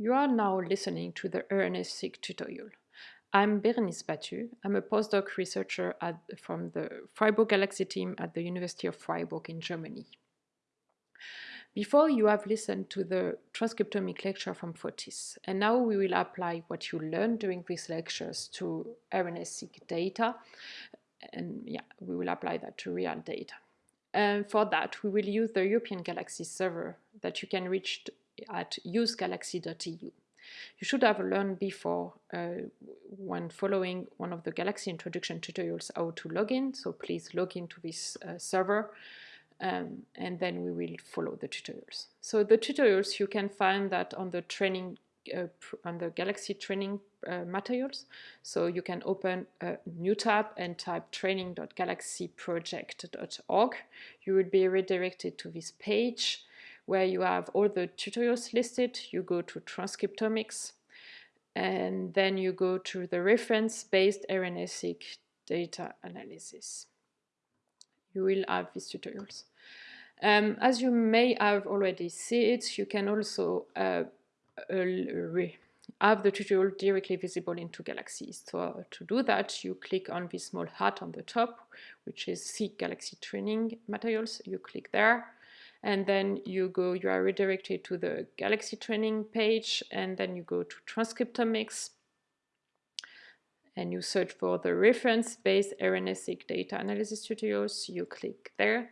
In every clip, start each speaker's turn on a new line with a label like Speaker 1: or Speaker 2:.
Speaker 1: You are now listening to the RNA-seq tutorial. I'm Bérénice Batut. I'm a postdoc researcher at, from the Freiburg Galaxy team at the University of Freiburg in Germany. Before you have listened to the transcriptomic lecture from Fotis, and now we will apply what you learned during these lectures to RNA-seq data, and yeah, we will apply that to real data. And for that, we will use the European Galaxy server that you can reach at usegalaxy.eu. You should have learned before uh, when following one of the Galaxy introduction tutorials how to log in, so please log into this uh, server um, and then we will follow the tutorials. So the tutorials, you can find that on the training, uh, on the Galaxy training uh, materials. So you can open a new tab and type training.galaxyproject.org. You will be redirected to this page where you have all the tutorials listed. You go to transcriptomics and then you go to the reference-based RNA-seq data analysis. You will have these tutorials. Um, as you may have already seen, you can also uh, uh, have the tutorial directly visible into Galaxy. So uh, to do that, you click on this small hat on the top, which is See Galaxy Training Materials. You click there and then you go, you are redirected to the Galaxy training page, and then you go to transcriptomics, and you search for the reference-based RNA-seq data analysis tutorials, you click there,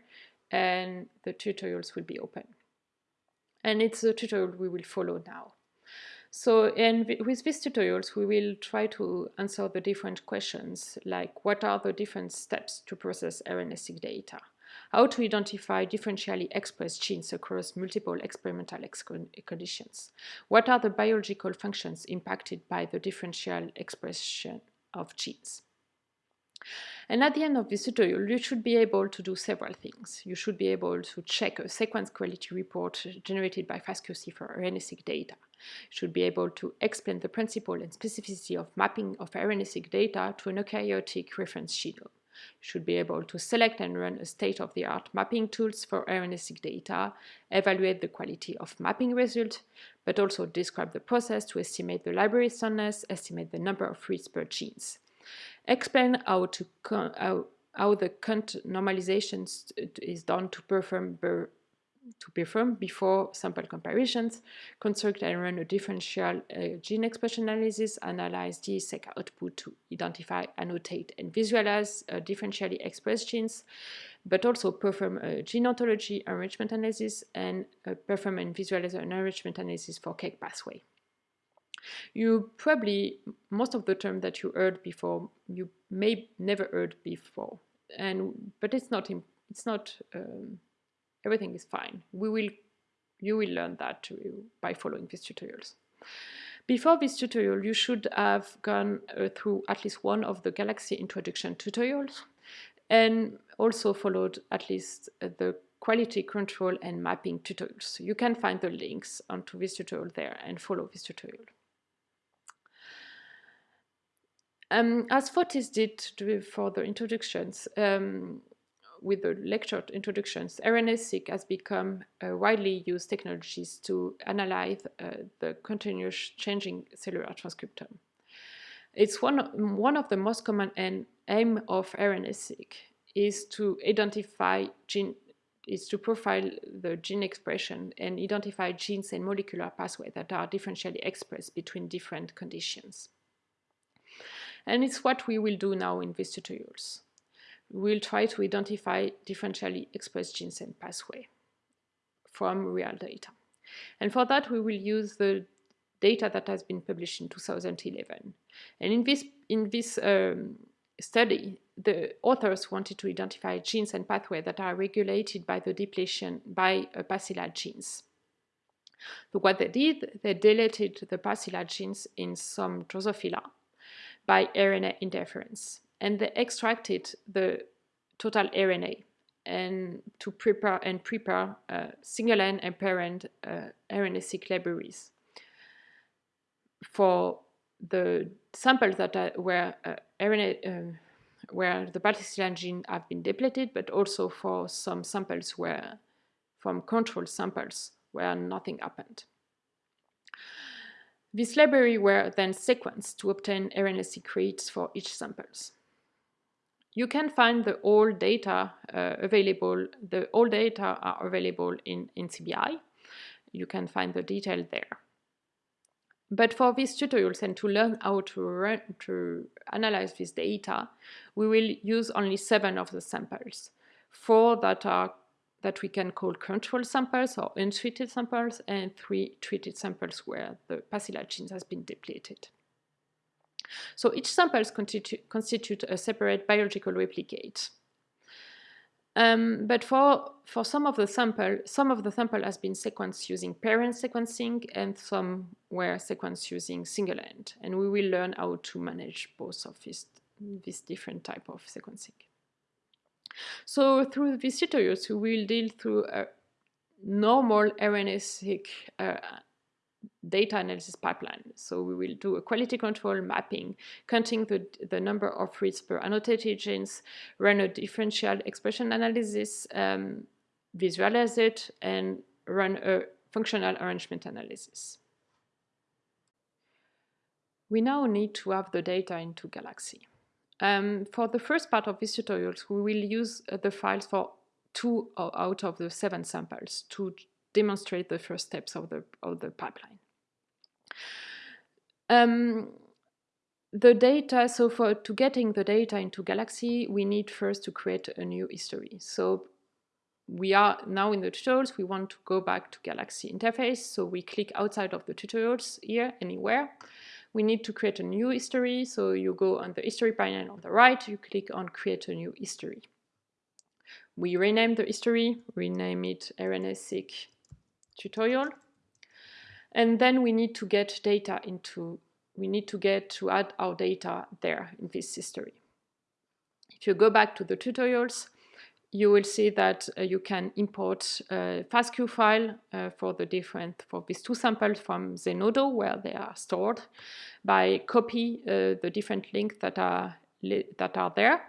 Speaker 1: and the tutorials will be open. And it's a tutorial we will follow now. So, and with these tutorials, we will try to answer the different questions, like what are the different steps to process RNA-seq data? How to identify differentially expressed genes across multiple experimental conditions. What are the biological functions impacted by the differential expression of genes? And at the end of this tutorial, you should be able to do several things. You should be able to check a sequence quality report generated by FastQC for RNA-seq data. You should be able to explain the principle and specificity of mapping of RNA-seq data to an eukaryotic reference genome should be able to select and run a state-of-the-art mapping tools for RNA-seq data, evaluate the quality of mapping result, but also describe the process to estimate the library strandness, estimate the number of reads per genes. Explain how, how, how the count normalization is done to perform to perform before sample comparisons, construct and run a differential uh, gene expression analysis, analyze DESeq output to identify, annotate, and visualize uh, differentially expressed genes, but also perform a gene ontology enrichment analysis and uh, perform and visualize an enrichment analysis for KEGG pathway. You probably, most of the term that you heard before, you may never heard before, and but it's not, it's not um, everything is fine. We will, you will learn that by following these tutorials. Before this tutorial, you should have gone uh, through at least one of the Galaxy introduction tutorials and also followed at least uh, the quality control and mapping tutorials. You can find the links onto this tutorial there and follow this tutorial. Um, as Fotis did for the introductions, um, with the lecture introductions, RNA-seq has become a widely used technologies to analyze uh, the continuous changing cellular transcriptome. It's one, one of the most common and aim of RNA-seq is to identify gene is to profile the gene expression and identify genes and molecular pathways that are differentially expressed between different conditions. And it's what we will do now in these tutorials we'll try to identify differentially expressed genes and pathway from real data. And for that, we will use the data that has been published in 2011. And in this, in this um, study, the authors wanted to identify genes and pathways that are regulated by the depletion by uh, Pasilla genes. So what they did, they deleted the Pasilla genes in some Drosophila by RNA interference and they extracted the total RNA and to prepare and prepare uh, single-end and paired-end uh, RNA-seq libraries for the samples that are, where uh, RNA uh, where the Pasilla gene have been depleted, but also for some samples where from control samples where nothing happened. This library were then sequenced to obtain RNA-seq reads for each samples. You can find the all data uh, available, the all data are available in, in CBI. You can find the detail there. But for these tutorials and to learn how to, run, to analyze this data, we will use only seven of the samples. Four that are that we can call control samples or untreated samples, and three treated samples where the Pasilla genes has been depleted. So each sample constitute, constitute a separate biological replicate. Um, but for, for some of the sample, some of the sample has been sequenced using paired-end sequencing and some were sequenced using single end. And we will learn how to manage both of these, this different type of sequencing. So through these tutorials, we will deal through a normal RNA-seq uh, data analysis pipeline. So we will do a quality control mapping, counting the, the number of reads per annotated genes, run a differential expression analysis, um, visualize it, and run a functional arrangement analysis. We now need to have the data into Galaxy. Um, for the first part of these tutorials, we will use uh, the files for two out of the seven samples to demonstrate the first steps of the, of the pipeline. Um, the data, so for to getting the data into Galaxy, we need first to create a new history. So we are now in the tutorials, we want to go back to Galaxy interface. So we click outside of the tutorials here, anywhere. We need to create a new history. So you go on the history panel on the right, you click on create a new history. We rename the history, rename it RNA-seq tutorial. And then we need to get data into, we need to get to add our data there in this history. If you go back to the tutorials, you will see that uh, you can import a FASTQ file uh, for the different, for these two samples from Zenodo where they are stored by copy uh, the different links that are, that are there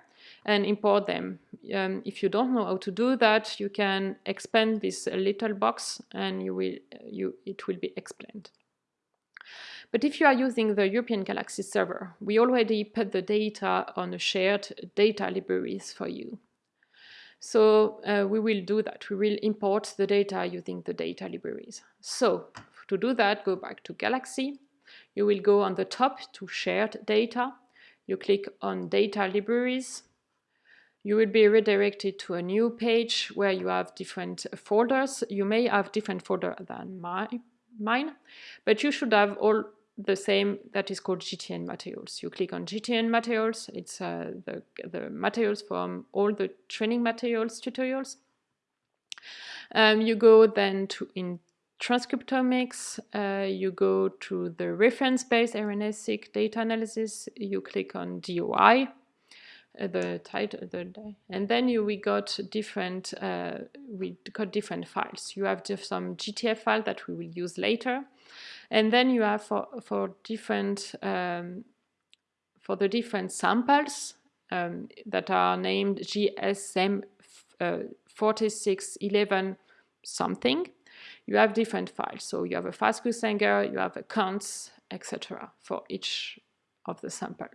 Speaker 1: and import them. Um, if you don't know how to do that, you can expand this little box and you will, you, it will be explained. But if you are using the European Galaxy server, we already put the data on a shared data libraries for you. So uh, we will do that. We will import the data using the data libraries. So to do that, go back to Galaxy. You will go on the top to shared data. You click on data libraries you will be redirected to a new page where you have different folders. You may have different folder than my, mine, but you should have all the same that is called GTN materials. You click on GTN materials, it's uh, the, the materials from all the training materials tutorials. Um, you go then to in transcriptomics, uh, you go to the reference-based RNA-seq data analysis, you click on DOI, the title the and then you we got different uh, we got different files. You have just some gtf file that we will use later. And then you have for for different um, for the different samples um, that are named gsm uh, 4611 something. You have different files. So you have a FASTQ Sanger, you have a etc for each of the sample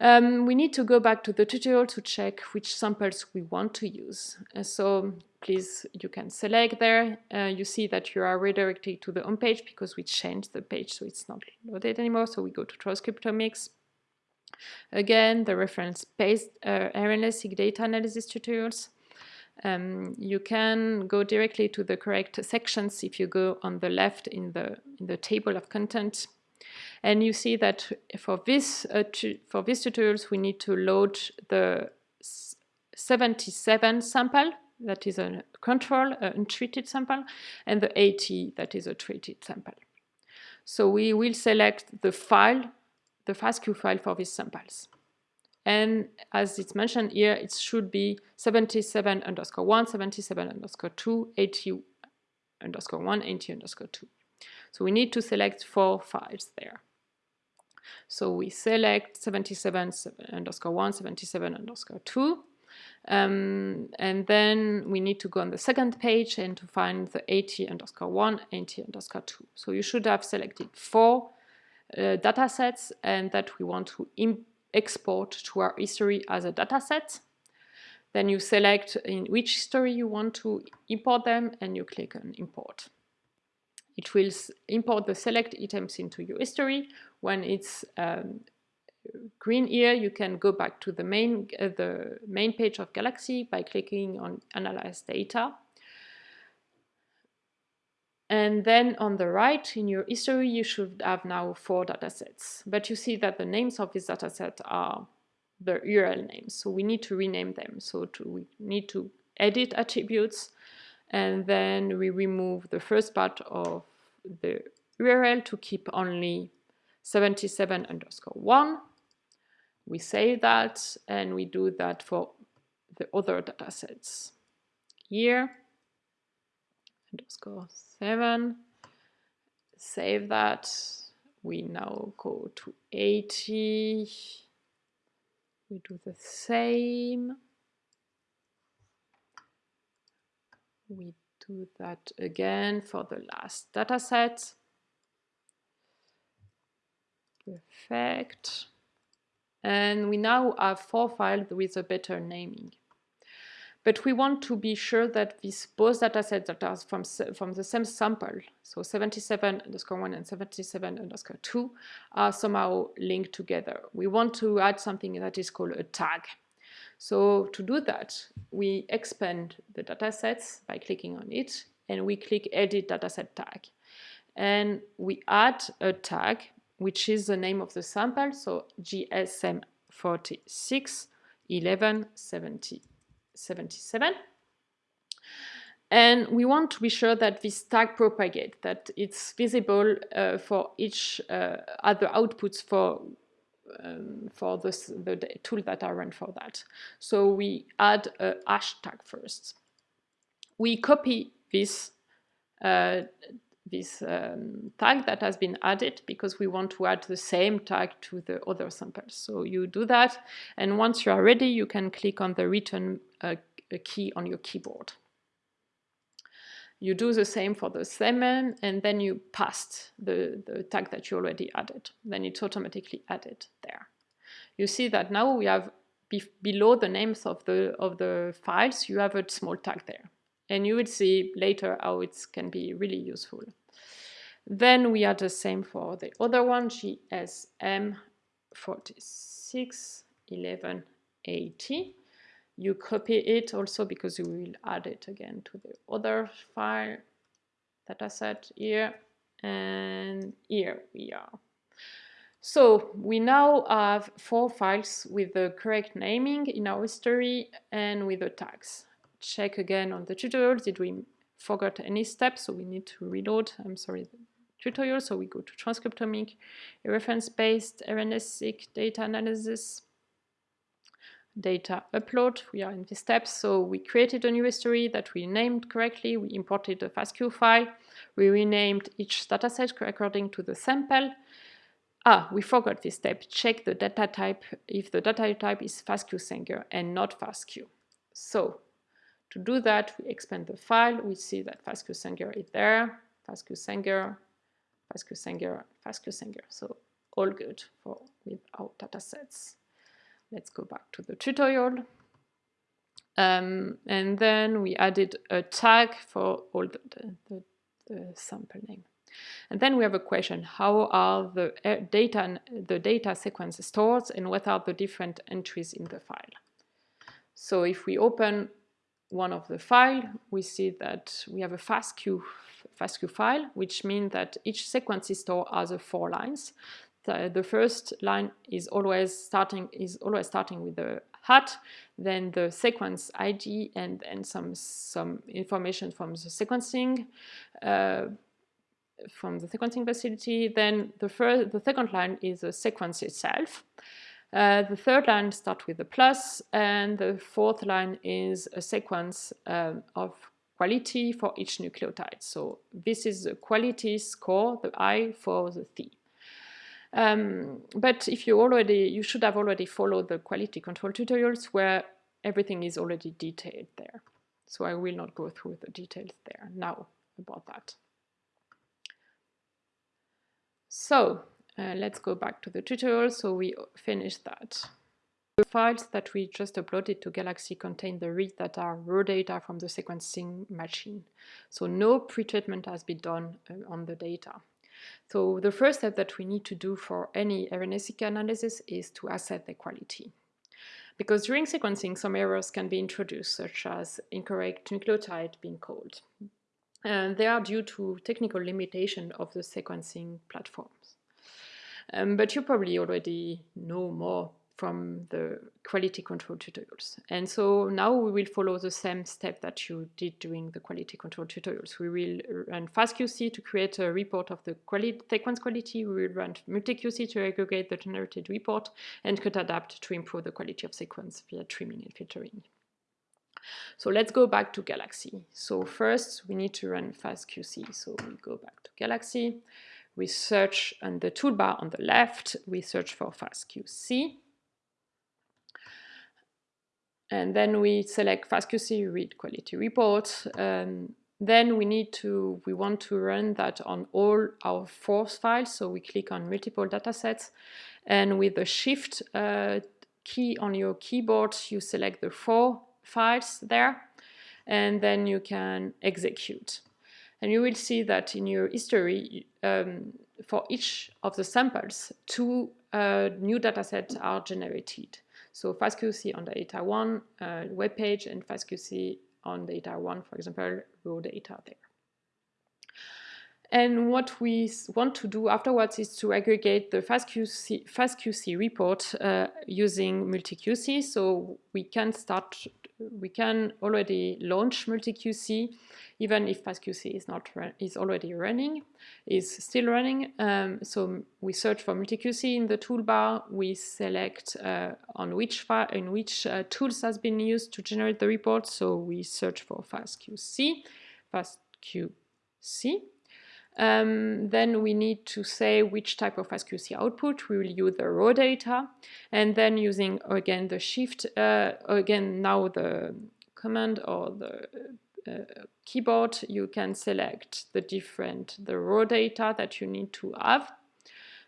Speaker 1: um, we need to go back to the tutorial to check which samples we want to use. Uh, so please, you can select there. Uh, you see that you are redirected to the home page because we changed the page, so it's not loaded anymore. So we go to transcriptomics. Again, the reference-based uh, RNA-seq data analysis tutorials. Um, you can go directly to the correct sections if you go on the left in the, in the table of content and you see that for this, uh, for these tutorials, we need to load the 77 sample, that is a control, a untreated sample, and the 80, that is a treated sample. So we will select the file, the FASTQ file for these samples. And as it's mentioned here, it should be 77 underscore 1, 77 underscore 2, 80 underscore 1, 80 underscore 2. So we need to select four files there. So we select 77 underscore 1, 77 underscore 2, Um, and then we need to go on the second page and to find the AT underscore 1, AT underscore 2. So you should have selected four uh, data sets and that we want to export to our history as a data set. Then you select in which history you want to import them and you click on import. It will import the select items into your history. When it's um, green here, you can go back to the main, uh, the main page of Galaxy by clicking on Analyze Data. And then on the right in your history, you should have now four datasets. But you see that the names of this dataset are the URL names. So we need to rename them. So to, we need to edit attributes and then we remove the first part of the URL to keep only 77 underscore 1. We save that and we do that for the other datasets. Here, underscore 7, save that. We now go to 80. We do the same. We do that again for the last data set. Perfect. And we now have four files with a better naming. But we want to be sure that these both datasets that are from, from the same sample, so 77 underscore 1 and 77 underscore 2, are somehow linked together. We want to add something that is called a tag. So to do that, we expand the datasets by clicking on it, and we click Edit Dataset Tag. And we add a tag, which is the name of the sample, so GSM 46 11 70, 77. And we want to be sure that this tag propagate, that it's visible uh, for each uh, other outputs for um, for this, the tool that I run for that. So we add a hashtag first. We copy this uh, this um, tag that has been added because we want to add the same tag to the other samples. So you do that, and once you are ready, you can click on the return uh, key on your keyboard. You do the same for the semen, and then you paste the, the tag that you already added. Then it's automatically added there. You see that now we have be below the names of the, of the files, you have a small tag there. And you will see later how it can be really useful. Then we add the same for the other one, GSM 461180 you copy it also because you will add it again to the other file dataset here and here we are. So we now have four files with the correct naming in our history and with the tags. Check again on the tutorial, did we forget any steps? So we need to reload, I'm sorry, tutorial. So we go to transcriptomic, reference-based, RNA-seq, data analysis, data upload. We are in this step. So we created a new history that we named correctly. We imported a FASTQ file. We renamed each dataset according to the sample. Ah, we forgot this step. Check the data type if the data type is FASTQ Sanger and not FASTQ. So to do that, we expand the file. We see that FASTQ Sanger is there. FASTQ Sanger, FASTQ Sanger, FASTQ Sanger. So all good for with our datasets. Let's go back to the tutorial. Um, and then we added a tag for all the, the, the, the, sample name. And then we have a question, how are the uh, data, the data sequence stored and what are the different entries in the file? So if we open one of the file, we see that we have a FASTQ, FASTQ file, which means that each sequence is stored as a four lines the, the first line is always starting is always starting with the hat, then the sequence ID and, and some some information from the sequencing uh, from the sequencing facility. Then the first the second line is the sequence itself. Uh, the third line starts with a plus, and the fourth line is a sequence um, of quality for each nucleotide. So this is the quality score, the I for the T. Um, but if you already, you should have already followed the quality control tutorials where everything is already detailed there. So I will not go through the details there now about that. So uh, let's go back to the tutorial. So we finished that. The files that we just uploaded to Galaxy contain the read data, raw data from the sequencing machine. So no pretreatment has been done uh, on the data. So the first step that we need to do for any RNA-seq analysis is to assess the quality. Because during sequencing, some errors can be introduced, such as incorrect nucleotide being called. And they are due to technical limitation of the sequencing platforms. Um, but you probably already know more from the quality control tutorials. And so now we will follow the same step that you did during the quality control tutorials. We will run FastQC to create a report of the sequence quality. We will run MultiQC to aggregate the generated report and Cutadapt to improve the quality of sequence via trimming and filtering. So let's go back to Galaxy. So first we need to run FastQC. So we go back to Galaxy. We search on the toolbar on the left, we search for FastQC. And then we select FastQC read quality report. Um, then we need to, we want to run that on all our force files. So we click on multiple datasets and with the shift uh, key on your keyboard, you select the four files there and then you can execute. And you will see that in your history, um, for each of the samples, two uh, new datasets are generated. So FastQC on the data one uh, web page and FastQC on data one, for example, raw data there. And what we want to do afterwards is to aggregate the FastQC, FastQC report uh, using MultiQC. So we can start, we can already launch MultiQC even if FastQC is not is already running, is still running. Um, so we search for MultiQC in the toolbar. We select uh, on which file in which uh, tools has been used to generate the report. So we search for FastQC, FastQC. Um, then we need to say which type of FastQC output. We will use the raw data. And then using, again, the shift, uh, again, now the command or the uh, keyboard, you can select the different, the raw data that you need to have.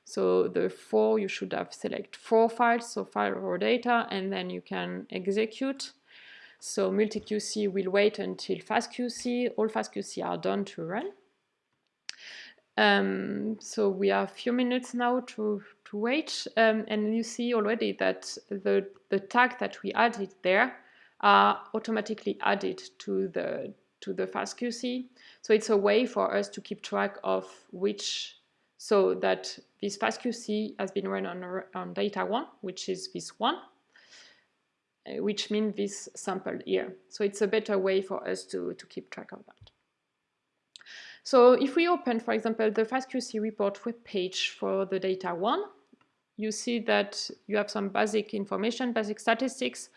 Speaker 1: So the four, you should have select four files, so file raw data, and then you can execute. So MultiQC will wait until FastQC, all FastQC are done to run. Um, so we have a few minutes now to, to wait, um, and you see already that the, the tag that we added there are automatically added to the to the FastQC. So it's a way for us to keep track of which, so that this FastQC has been run on, on data one, which is this one, uh, which means this sample here. So it's a better way for us to, to keep track of that. So if we open, for example, the FastQC report web page for the data one, you see that you have some basic information, basic statistics,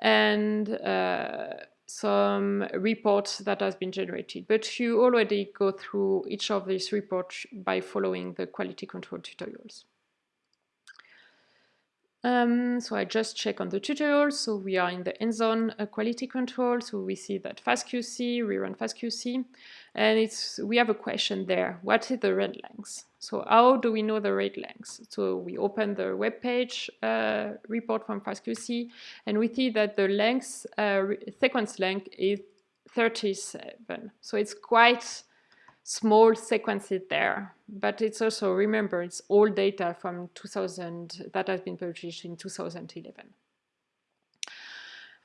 Speaker 1: and uh, some reports that has been generated. But you already go through each of these reports by following the quality control tutorials. Um, so I just check on the tutorial. So we are in the hands-on uh, quality control. So we see that FastQC, we run FastQC, and it's we have a question there. What is the read length? So how do we know the read length? So we open the web page uh, report from FastQC, and we see that the length uh, sequence length is 37. So it's quite small sequences there, but it's also, remember, it's all data from 2000 that has been published in 2011.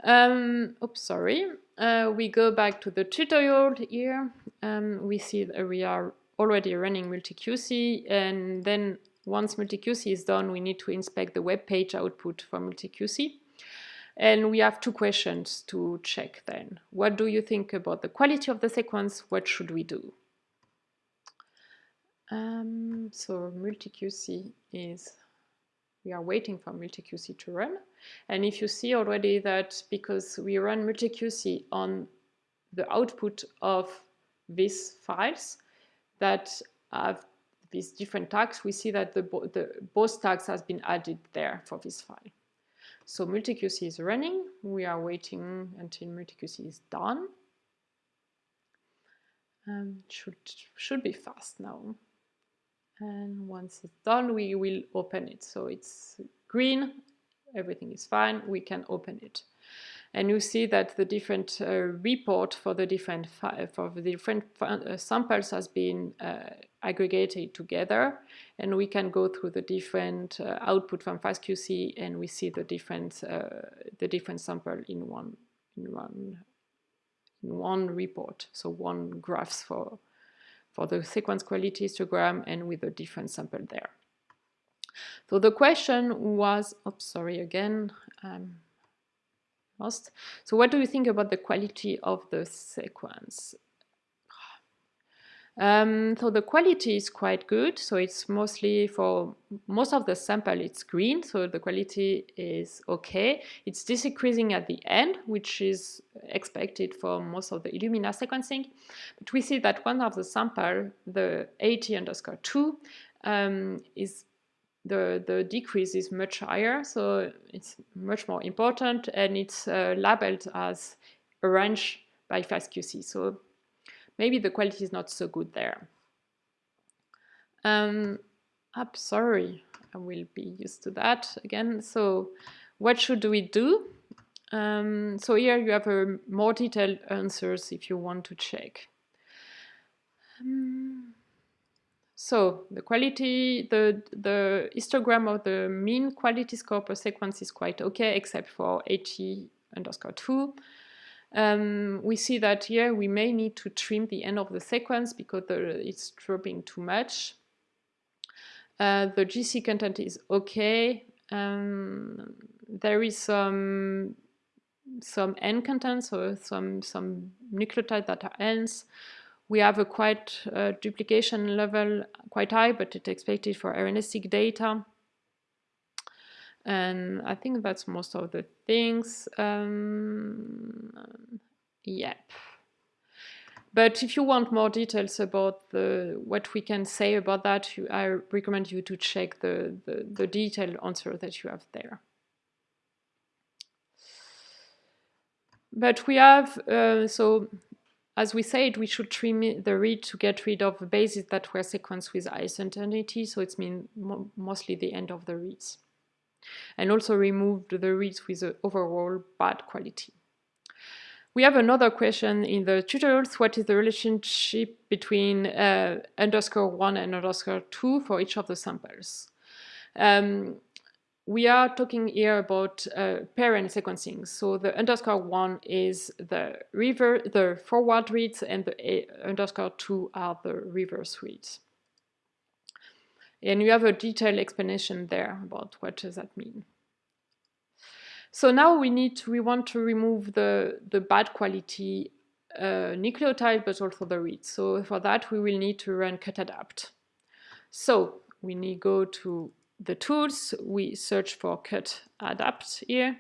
Speaker 1: Um, oops, sorry. Uh, we go back to the tutorial here. Um, we see that we are already running MultiQC, and then once MultiQC is done, we need to inspect the web page output for MultiQC. And we have two questions to check then. What do you think about the quality of the sequence? What should we do? Um, so MultiQC is, we are waiting for MultiQC to run. And if you see already that because we run MultiQC on the output of these files that have these different tags, we see that the, the both tags has been added there for this file. So MultiQC is running. We are waiting until MultiQC is done. Um, should should be fast now. And once it's done, we will open it. So it's green, everything is fine. We can open it and you see that the different uh, report for the different for the different uh, samples has been uh, aggregated together and we can go through the different uh, output from FastQC and we see the different uh, the different sample in one in one in one report so one graphs for for the sequence quality histogram and with a different sample there so the question was oh sorry again lost. So what do you think about the quality of the sequence? Um, so the quality is quite good. So it's mostly for most of the sample, it's green. So the quality is okay. It's decreasing at the end, which is expected for most of the Illumina sequencing. But we see that one of the sample, the 80 underscore 2, um, is the, the decrease is much higher, so it's much more important, and it's uh, labeled as orange by FastQC. So maybe the quality is not so good there. Um, I'm sorry, I will be used to that again. So what should we do? Um, so here you have a more detailed answers if you want to check. Um, so the quality, the, the histogram of the mean quality score per sequence is quite okay, except for 80 underscore 2. Um, we see that here we may need to trim the end of the sequence because the, it's dropping too much. Uh, the GC content is okay. Um, there is some some N content, so some some nucleotide that are N's. We have a quite uh, duplication level quite high, but it's expected for RNA-seq data. And I think that's most of the things. Um, yep. But if you want more details about the, what we can say about that, you, I recommend you to check the, the, the detailed answer that you have there. But we have, uh, so as we said, we should trim the read to get rid of the bases that were sequenced with high certainty, so it's mean mo mostly the end of the reads. And also removed the reads with overall bad quality. We have another question in the tutorials. What is the relationship between uh, underscore 1 and underscore 2 for each of the samples? Um, we are talking here about uh, paired-end sequencing. So the underscore one is the river, the forward reads, and the A underscore two are the reverse reads. And you have a detailed explanation there about what does that mean. So now we need to, we want to remove the, the bad quality uh, nucleotide, but also the reads. So for that, we will need to run cutadapt. So we need go to the tools, we search for cut adapt here.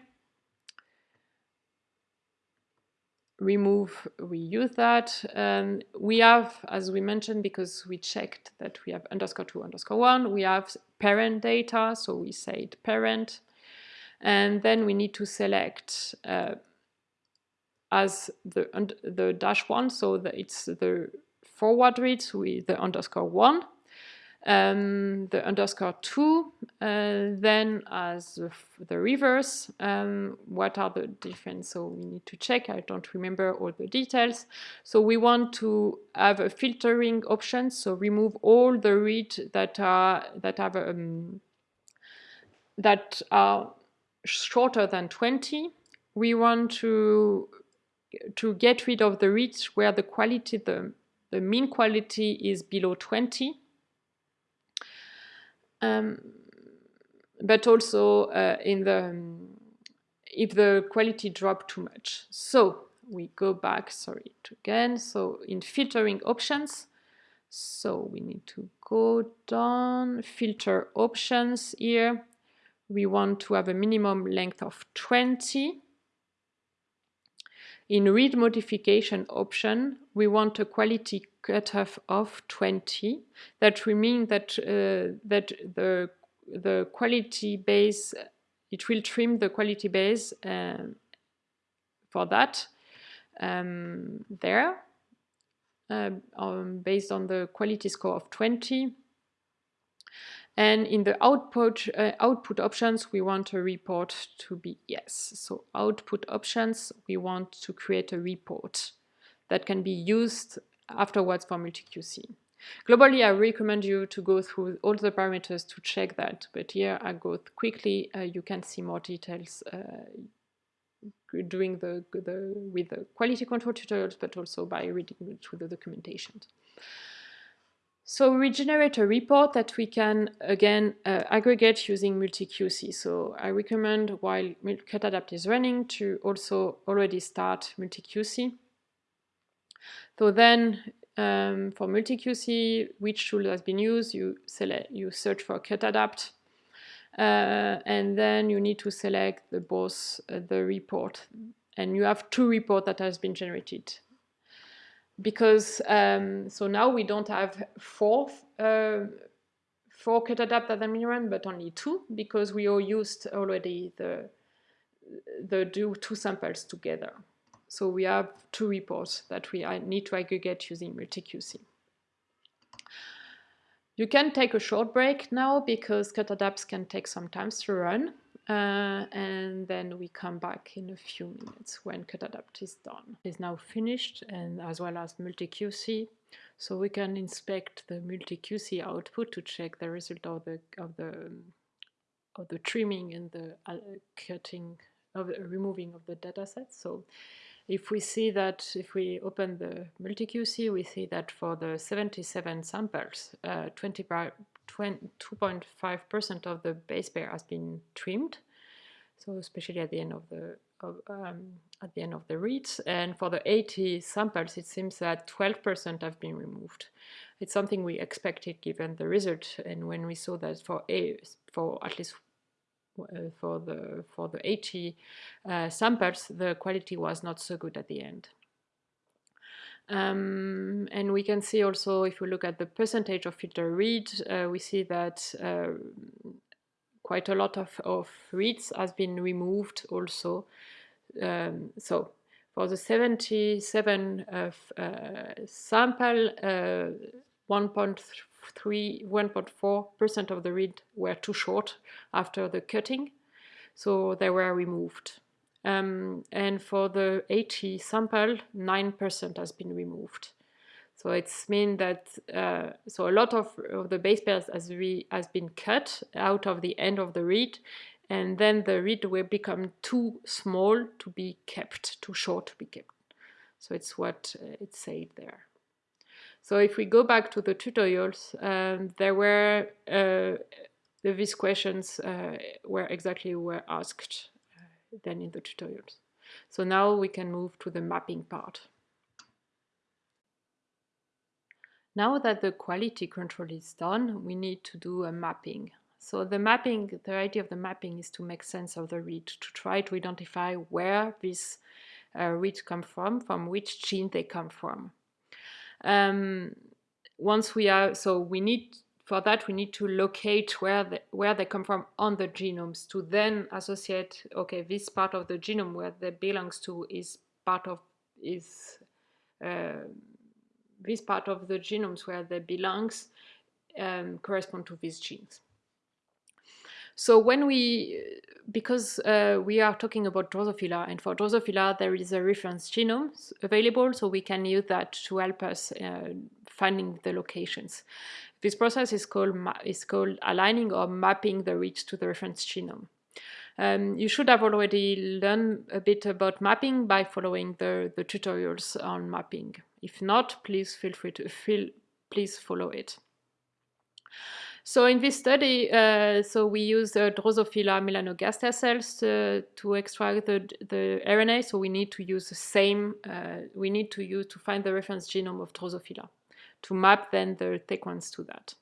Speaker 1: Remove, we use that. Um, we have, as we mentioned, because we checked that we have underscore two underscore one, we have paired-end data, so we say paired-end. And then we need to select uh, as the, the dash one, so that it's the forward read with the underscore one um, the underscore 2, uh, then as the, reverse, um, what are the difference? So we need to check, I don't remember all the details. So we want to have a filtering option, so remove all the read that are, that have um, that are shorter than 20. We want to to get rid of the reads where the quality, the, the mean quality is below 20 um, but also uh, in the um, if the quality drop too much. So we go back, sorry, again. So in filtering options, so we need to go down, filter options here. We want to have a minimum length of 20. In read modification option, we want a quality cutoff of 20. That will mean that uh, that the the quality base it will trim the quality base um, for that um, there uh, um, based on the quality score of 20. And in the output, uh, output options, we want a report to be yes. So output options, we want to create a report that can be used afterwards for multi-QC. Globally, I recommend you to go through all the parameters to check that, but here I go quickly. Uh, you can see more details uh, doing the, the with the quality control tutorials, but also by reading through the documentation. So we generate a report that we can, again, uh, aggregate using multi-QC. So I recommend while Cutadapt is running to also already start multi-QC. So then um, for multi-QC, which tool has been used, you, select, you search for Cutadapt. Uh, and then you need to select the both uh, the report and you have two reports that has been generated because um, so now we don't have four uh, four Cutadapt that I'm run but only two because we all used already the the two samples together so we have two reports that we need to aggregate using multi-QC. You can take a short break now because Cutadapts can take some time to run. Uh, and then we come back in a few minutes when Cutadapt is done. It's now finished and as well as multi-QC. So we can inspect the multi-QC output to check the result of the of the of the trimming and the uh, cutting of removing of the dataset. So if we see that, if we open the multi-QC, we see that for the 77 samples, 2.5% uh, of the base pair has been trimmed. So especially at the end of the of, um, at the end of the reads, and for the 80 samples, it seems that 12% have been removed. It's something we expected given the result, and when we saw that for a for at least uh, for the for the 80 uh, samples, the quality was not so good at the end. Um, and we can see also, if we look at the percentage of filter read, uh, we see that uh, quite a lot of, of reads has been removed also. Um, so for the 77 uh, sample, uh, 1.3, 1.4% of the read were too short after the cutting, so they were removed. Um, and for the 80 sample, 9% has been removed. So it's mean that uh, so a lot of, of the base pairs has, re, has been cut out of the end of the read, and then the read will become too small to be kept, too short to be kept. So it's what uh, it said there. So if we go back to the tutorials, um, there were uh, these questions uh, were exactly were asked then in the tutorials. So now we can move to the mapping part. Now that the quality control is done, we need to do a mapping. So the mapping, the idea of the mapping is to make sense of the read, to try to identify where these uh, reads come from, from which gene they come from. Um, once we are, so we need, for that we need to locate where, the, where they come from on the genomes to then associate, okay, this part of the genome where they belongs to is part of, is uh, this part of the genomes where they belongs um, correspond to these genes. So when we, because uh, we are talking about Drosophila, and for Drosophila there is a reference genome available, so we can use that to help us uh, finding the locations. This process is called is called aligning or mapping the reads to the reference genome. Um, you should have already learned a bit about mapping by following the, the tutorials on mapping. If not, please feel free to feel, please follow it. So in this study, uh, so we use uh, Drosophila melanogaster cells to, to, extract the, the RNA. So we need to use the same, uh, we need to use to find the reference genome of Drosophila to map then the sequence to that.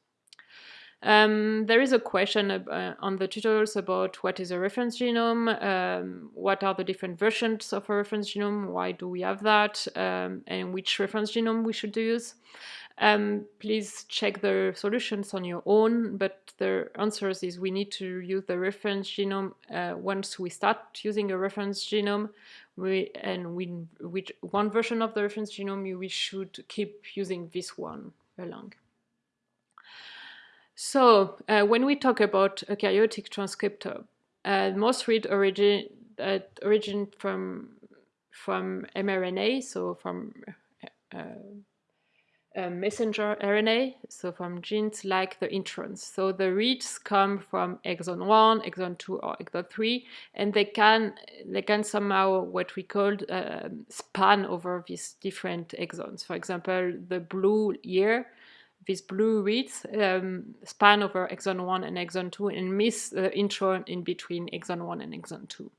Speaker 1: Um, there is a question uh, on the tutorials about what is a reference genome, um, what are the different versions of a reference genome, why do we have that, um, and which reference genome we should use. Um, please check the solutions on your own, but the answers is we need to use the reference genome. Uh, once we start using a reference genome, we, and we, with one version of the reference genome, we should keep using this one along. So uh, when we talk about eukaryotic transcriptome, uh, most read origin uh, origin from from mRNA, so from uh, messenger RNA, so from genes like the introns. So the reads come from exon 1, exon 2, or exon 3, and they can they can somehow what we call uh, span over these different exons. For example, the blue here, these blue reads um, span over exon 1 and exon 2 and miss the intron in between exon 1 and exon 2.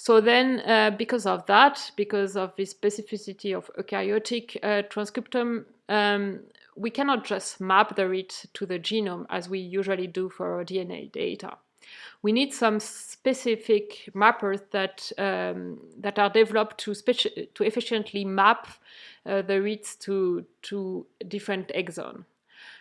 Speaker 1: So then, uh, because of that, because of the specificity of eukaryotic uh, transcriptome, um, we cannot just map the read to the genome as we usually do for our DNA data. We need some specific mappers that um, that are developed to to efficiently map uh, the reads to to different exon.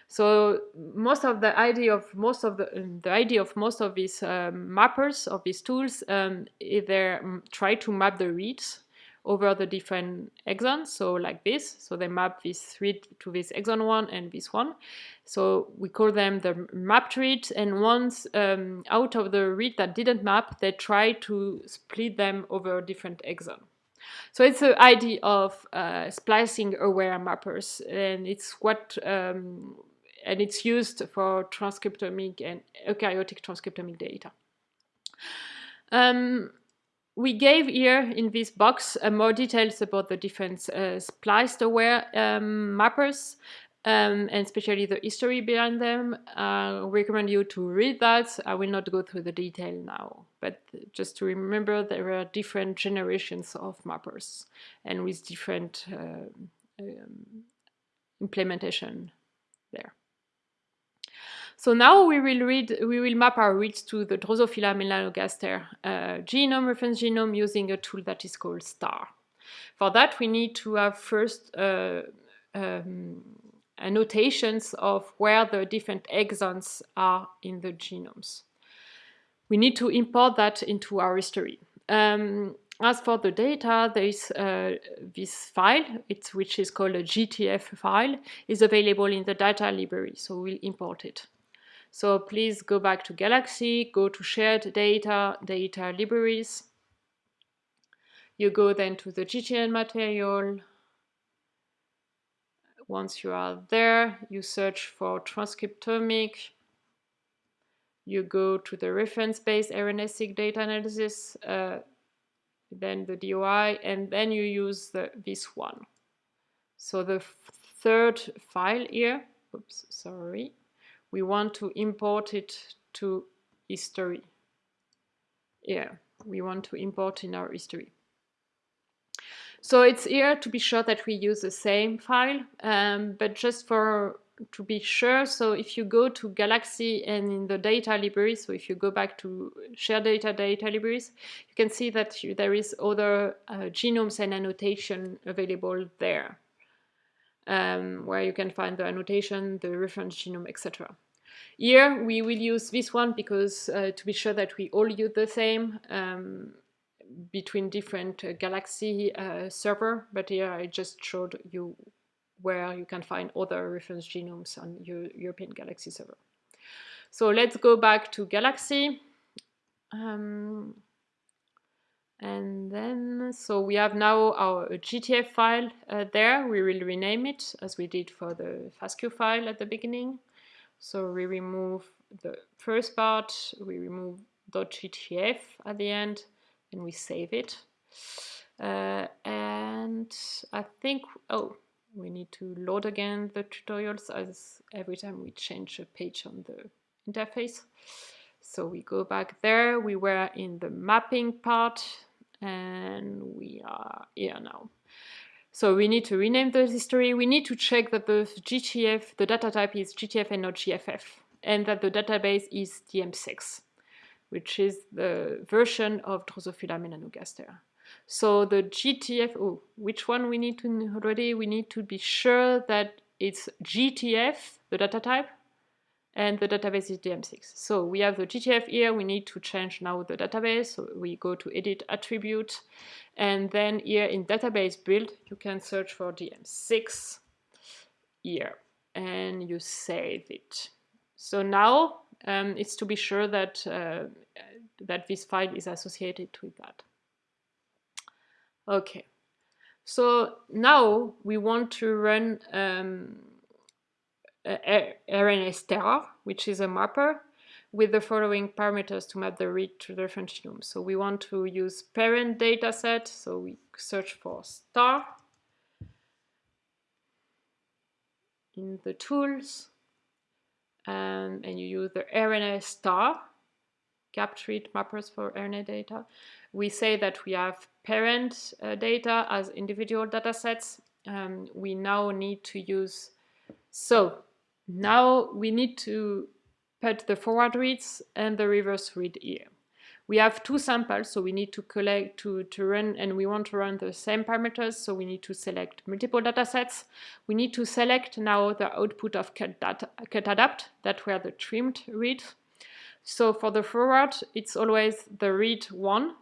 Speaker 1: So most of the idea of most of the the idea of most of these um, mappers of these tools um, they try to map the reads over the different exons. So like this, so they map this read to this exon one and this one. So we call them the mapped reads. And once um, out of the read that didn't map, they try to split them over different exon. So it's the idea of uh, splicing aware mappers, and it's what um, and it's used for transcriptomic and eukaryotic transcriptomic data. Um, we gave here in this box uh, more details about the different uh, spliced aware um, mappers um, and especially the history behind them. I recommend you to read that. I will not go through the detail now, but just to remember there are different generations of mappers and with different uh, um, implementation there. So now we will read, we will map our reads to the Drosophila melanogaster uh, genome, reference genome, using a tool that is called STAR. For that, we need to have first uh, um, annotations of where the different exons are in the genomes. We need to import that into our history. Um, as for the data, there is uh, this file, which is called a GTF file, is available in the data library, so we'll import it. So please go back to Galaxy, go to shared data, data libraries. You go then to the GTN material. Once you are there, you search for transcriptomic. You go to the reference-based RNA-seq data analysis, uh, then the DOI, and then you use the, this one. So the third file here, oops, sorry, we want to import it to history. Yeah, we want to import in our history. So it's here to be sure that we use the same file, um, but just for to be sure, so if you go to Galaxy and in the data library, so if you go back to share data data libraries, you can see that you, there is other uh, genomes and annotation available there um, where you can find the annotation, the reference genome, etc. Here we will use this one because uh, to be sure that we all use the same um, between different uh, Galaxy uh, server, but here I just showed you where you can find other reference genomes on your European Galaxy server. So let's go back to Galaxy. Um, and then, so we have now our GTF file uh, there. We will rename it as we did for the FASTQ file at the beginning. So we remove the first part, we remove .gtf at the end, and we save it. Uh, and I think, oh, we need to load again the tutorials as every time we change a page on the interface. So we go back there, we were in the mapping part, and we are here now. So we need to rename the history. We need to check that the GTF, the data type is GTF and not GFF, and that the database is DM6, which is the version of Drosophila melanogaster. So the GTF, oh, which one we need to already? We need to be sure that it's GTF, the data type, and the database is DM6. So we have the GTF here, we need to change now the database, so we go to edit attribute, and then here in database build, you can search for DM6 here, and you save it. So now um, it's to be sure that, uh, that this file is associated with that. Okay, so now we want to run um, RNA-star, which is a mapper, with the following parameters to map the read to the reference genome. So we want to use paired-end dataset, so we search for star in the tools, um, and you use the RNA star, capture it mappers for RNA data. We say that we have paired-end uh, data as individual datasets. Um, we now need to use, so now we need to put the forward reads and the reverse read here. We have two samples, so we need to collect, to, to run, and we want to run the same parameters, so we need to select multiple datasets. We need to select now the output of cut, data, Cutadapt, that were the trimmed read. So for the forward, it's always the read 1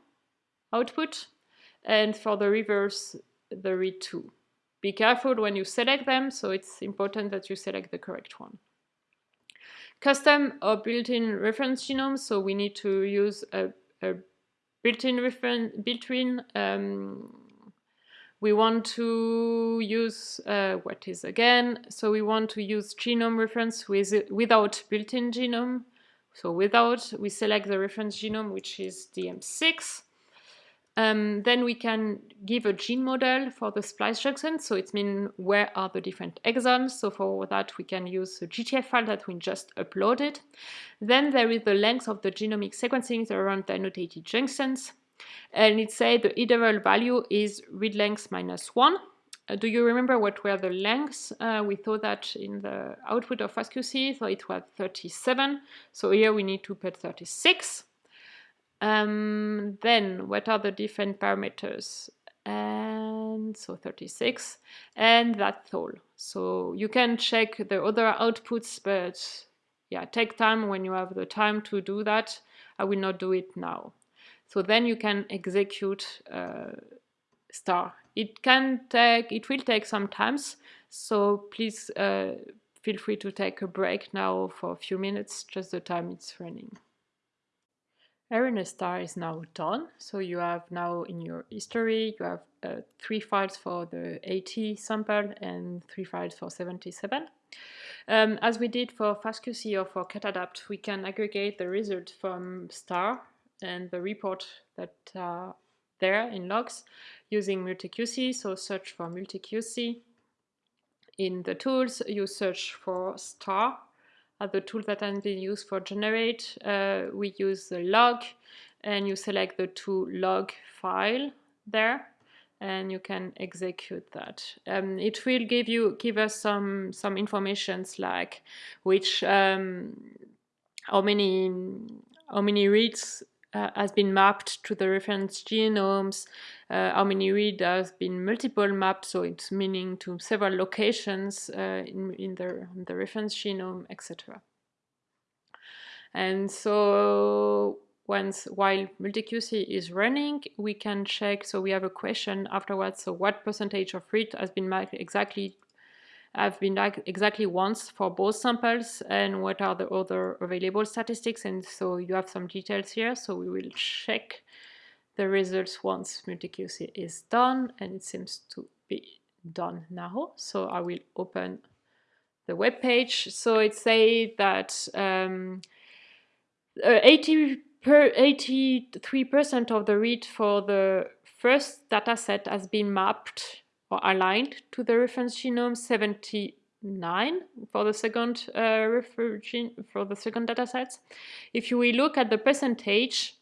Speaker 1: output, and for the reverse, the read 2. Be careful when you select them, so it's important that you select the correct one. Custom or built-in reference genomes, so we need to use a, a built-in reference, built-in, um, we want to use, uh, what is again, so we want to use genome reference with, without built-in genome, so without, we select the reference genome, which is DM6, um, then we can give a gene model for the splice junction. So it means where are the different exons. So for that, we can use the GTF file that we just uploaded. Then there is the length of the genomic sequencing around the annotated junctions. And it says the interval value is read length minus one. Uh, do you remember what were the lengths? Uh, we thought that in the output of FastQC, so it was 37. So here we need to put 36. Um, then what are the different parameters? And so 36, and that's all. So you can check the other outputs, but yeah, take time when you have the time to do that. I will not do it now. So then you can execute uh, star. It can take, it will take some times, so please uh, feel free to take a break now for a few minutes, just the time it's running. RNA star is now done. So you have now in your history, you have uh, three files for the 80 sample and three files for 77. Um, as we did for FastQC or for Cutadapt, we can aggregate the result from star and the report that are there in logs using MultiQC. So search for MultiQC. In the tools, you search for star are the tool that has been used for generate. Uh, we use the log and you select the to log file there and you can execute that. Um, it will give you give us some some informations like which um, how many how many reads uh, has been mapped to the reference genomes, uh, how many read has been multiple mapped, so it's meaning to several locations uh, in, in the, the reference genome, etc. And so once while MultiQC is running, we can check, so we have a question afterwards, so what percentage of read has been mapped exactly have been exactly once for both samples and what are the other available statistics. And so you have some details here. So we will check the results once MultiQC is done and it seems to be done now. So I will open the web page. So it says that um, uh, 80 per 83% of the read for the first dataset has been mapped or aligned to the reference genome 79 for the second uh, for the second data sets. If we look at the percentage,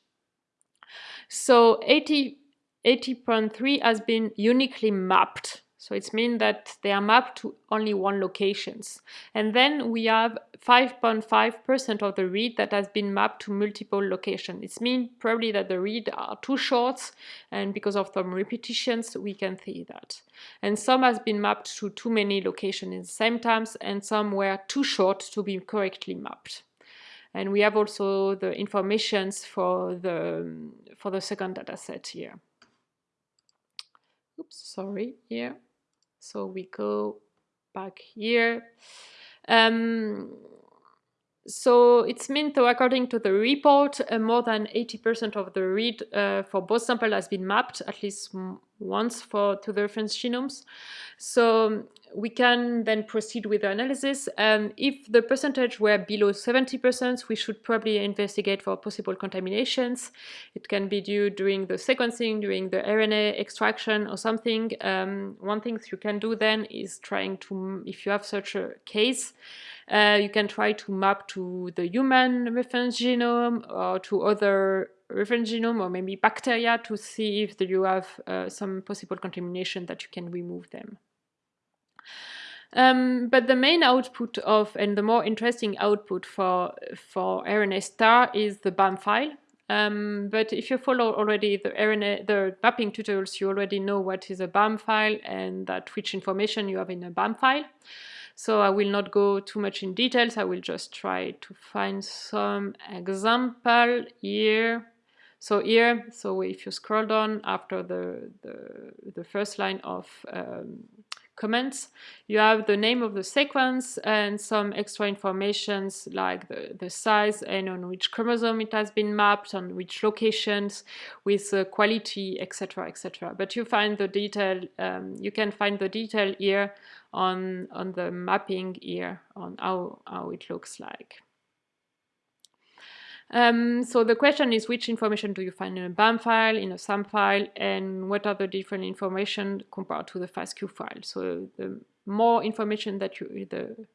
Speaker 1: so 80 80.3 has been uniquely mapped. So it's mean that they are mapped to only one locations. And then we have 5.5% of the read that has been mapped to multiple locations. It's mean probably that the read are too short and because of some repetitions we can see that. And some has been mapped to too many locations in the same times and some were too short to be correctly mapped. And we have also the informations for the, for the second data set here. Oops, sorry, here. So we go back here. Um, so it's meant to, according to the report, uh, more than 80% of the read uh, for both samples has been mapped at least once for to the reference genomes. So we can then proceed with the analysis. Um, if the percentage were below 70%, we should probably investigate for possible contaminations. It can be due during the sequencing, during the RNA extraction or something. Um, one thing you can do then is trying to, if you have such a case, uh, you can try to map to the human reference genome or to other reference genome or maybe bacteria to see if you have uh, some possible contamination that you can remove them. Um, but the main output of, and the more interesting output for, for RNA star is the BAM file. Um, but if you follow already the RNA, the mapping tutorials, you already know what is a BAM file and that which information you have in a BAM file. So I will not go too much in details. I will just try to find some example here. So here, so if you scroll down after the, the, the first line of um, comments. You have the name of the sequence and some extra informations like the, the size and on which chromosome it has been mapped, on which locations, with uh, quality, etc., etc. But you find the detail, um, you can find the detail here on, on the mapping here, on how, how it looks like. Um, so the question is which information do you find in a BAM file, in a SAM file, and what are the different information compared to the FASTQ file. So the more information that you, the,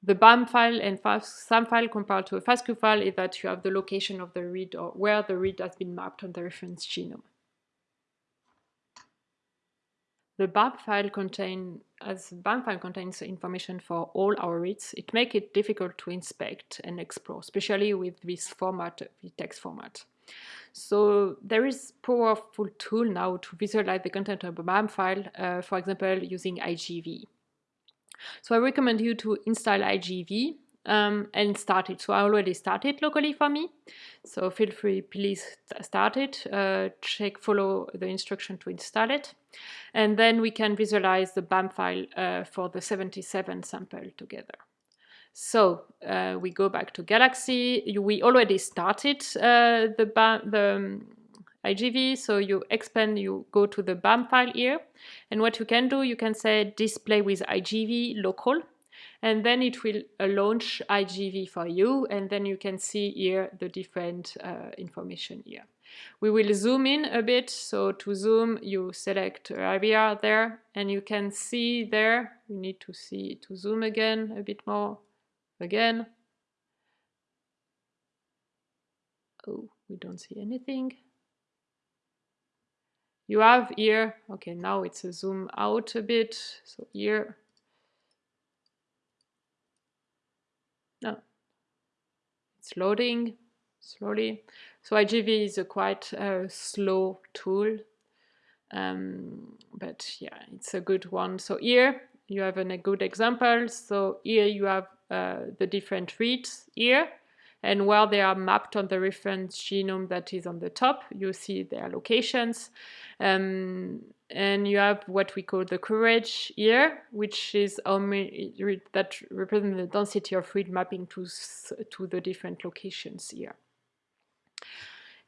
Speaker 1: the BAM file and SAM file compared to a FASTQ file is that you have the location of the read or where the read has been mapped on the reference genome. The BAM file contain, as BAM file contains information for all our reads, it makes it difficult to inspect and explore, especially with this format, the text format. So there is powerful tool now to visualize the content of a BAM file, uh, for example, using IGV. So I recommend you to install IGV um, and start it. So I already started locally for me. So feel free, please start it. Uh, check, follow the instruction to install it. And then we can visualize the BAM file uh, for the 77 sample together. So uh, we go back to Galaxy. We already started uh, the, BAM, the um, IGV. So you expand, you go to the BAM file here. And what you can do, you can say display with IGV local and then it will uh, launch IGV for you and then you can see here the different uh, information here. We will zoom in a bit, so to zoom you select area there and you can see there, you need to see to zoom again a bit more, again. Oh, we don't see anything. You have here, okay, now it's a zoom out a bit, so here No, it's loading slowly. So IGV is a quite uh, slow tool, um, but yeah, it's a good one. So here you have an, a good example. So here you have uh, the different reads here and where they are mapped on the reference genome that is on the top, you see their locations. Um, and you have what we call the coverage here, which is that represents the density of read mapping to, to the different locations here.